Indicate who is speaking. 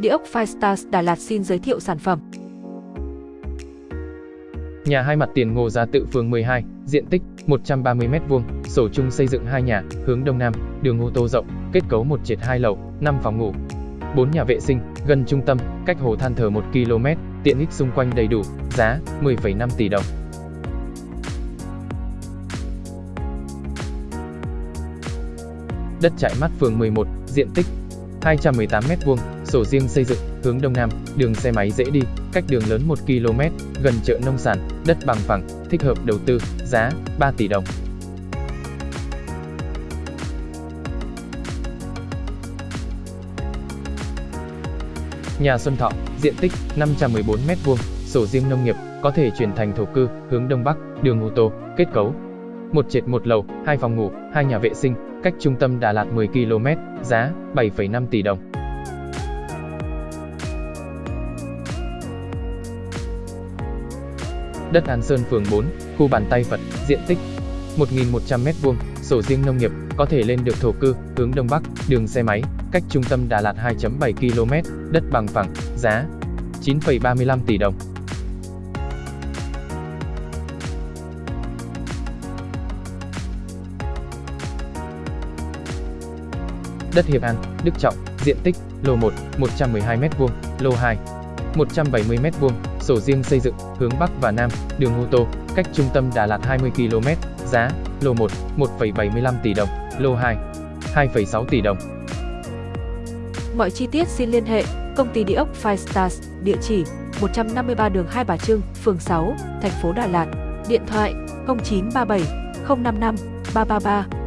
Speaker 1: Địa ốc Firestars Đà Lạt xin giới thiệu sản phẩm.
Speaker 2: Nhà hai mặt tiền Ngô Gia Tự phường 12, diện tích 130m2, sổ chung xây dựng hai nhà, hướng đông nam, đường ô tô rộng, kết cấu một trệt hai lầu, 5 phòng ngủ. 4 nhà vệ sinh, gần trung tâm, cách hồ than thờ 1 km, tiện ích xung quanh đầy đủ, giá 10,5 tỷ đồng. Đất trại mắt phường 11, diện tích 218m2, sổ riêng xây dựng, hướng đông nam, đường xe máy dễ đi, cách đường lớn 1 km, gần chợ nông sản, đất bằng phẳng, thích hợp đầu tư, giá 3 tỷ đồng. Nhà Xuân Thọ, diện tích 514m2, sổ riêng nông nghiệp, có thể chuyển thành thổ cư, hướng đông bắc, đường ô tô, kết cấu. Một trệt một lầu, hai phòng ngủ, hai nhà vệ sinh, cách trung tâm Đà Lạt 10 km, giá 7,5 tỷ đồng. Đất An Sơn phường 4, khu bàn tay Phật, diện tích 1.100m2, sổ riêng nông nghiệp, có thể lên được thổ cư, hướng đông bắc, đường xe máy, cách trung tâm Đà Lạt 2.7 km, đất bằng phẳng, giá 9,35 tỷ đồng. Đất Hiệp An, Đức Trọng, diện tích, lô 1, 112m2, lô 2, 170m2, sổ riêng xây dựng, hướng Bắc và Nam, đường ô tô, cách trung tâm Đà Lạt 20 km, giá, lô 1, 1,75 tỷ đồng, lô 2, 2,6 tỷ đồng.
Speaker 1: Mọi chi tiết xin liên hệ công ty địa ốc Five Stars, địa chỉ 153 đường Hai Bà Trưng, phường 6, thành phố Đà Lạt, điện thoại 0937 055 333